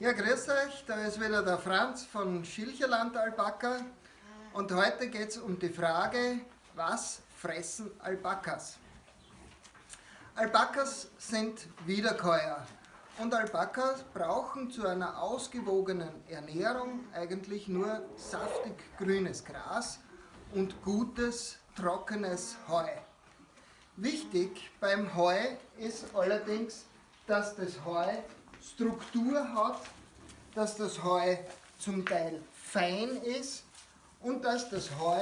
Ja, grüß euch, da ist wieder der Franz von Schilcherland Alpaka und heute geht es um die Frage, was fressen Alpakas? Alpakas sind Wiederkäuer und Alpakas brauchen zu einer ausgewogenen Ernährung eigentlich nur saftig grünes Gras und gutes trockenes Heu. Wichtig beim Heu ist allerdings, dass das Heu Struktur hat, dass das Heu zum Teil fein ist und dass das Heu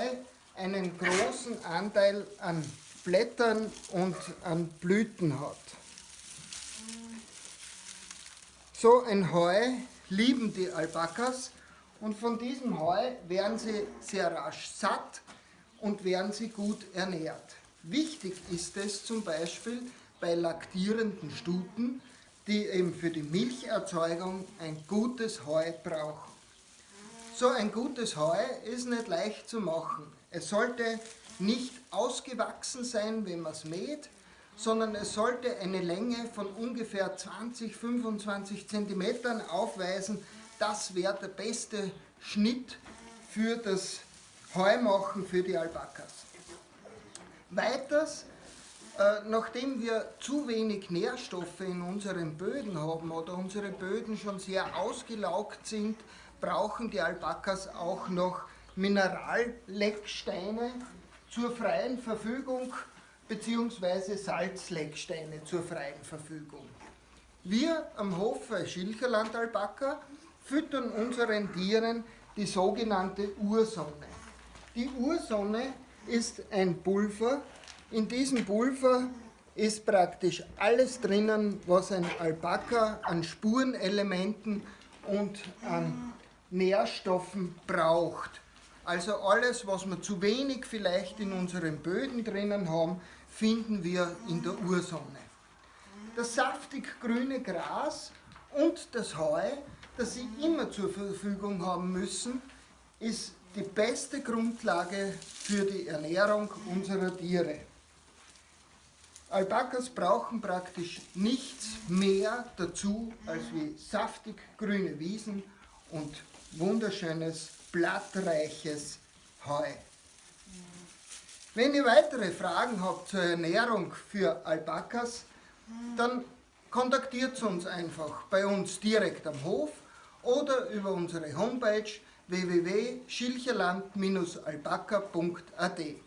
einen großen Anteil an Blättern und an Blüten hat. So ein Heu lieben die Alpakas und von diesem Heu werden sie sehr rasch satt und werden sie gut ernährt. Wichtig ist es zum Beispiel bei laktierenden Stuten, die eben für die Milcherzeugung ein gutes Heu brauchen. So ein gutes Heu ist nicht leicht zu machen. Es sollte nicht ausgewachsen sein, wenn man es mäht, sondern es sollte eine Länge von ungefähr 20-25 cm aufweisen. Das wäre der beste Schnitt für das Heumachen für die Alpakas. Weiters nachdem wir zu wenig Nährstoffe in unseren Böden haben oder unsere Böden schon sehr ausgelaugt sind, brauchen die Alpakas auch noch Minerallecksteine zur freien Verfügung bzw. Salzlecksteine zur freien Verfügung. Wir am Hof bei Schilcherland Alpaka füttern unseren Tieren die sogenannte Ursonne. Die Ursonne ist ein Pulver, in diesem Pulver ist praktisch alles drinnen, was ein Alpaka an Spurenelementen und an Nährstoffen braucht. Also alles, was wir zu wenig vielleicht in unseren Böden drinnen haben, finden wir in der Ursonne. Das saftig grüne Gras und das Heu, das Sie immer zur Verfügung haben müssen, ist die beste Grundlage für die Ernährung unserer Tiere. Alpakas brauchen praktisch nichts mehr dazu als wie saftig grüne Wiesen und wunderschönes, blattreiches Heu. Wenn ihr weitere Fragen habt zur Ernährung für Alpakas, dann kontaktiert uns einfach bei uns direkt am Hof oder über unsere Homepage www.schilcherland-alpaka.at.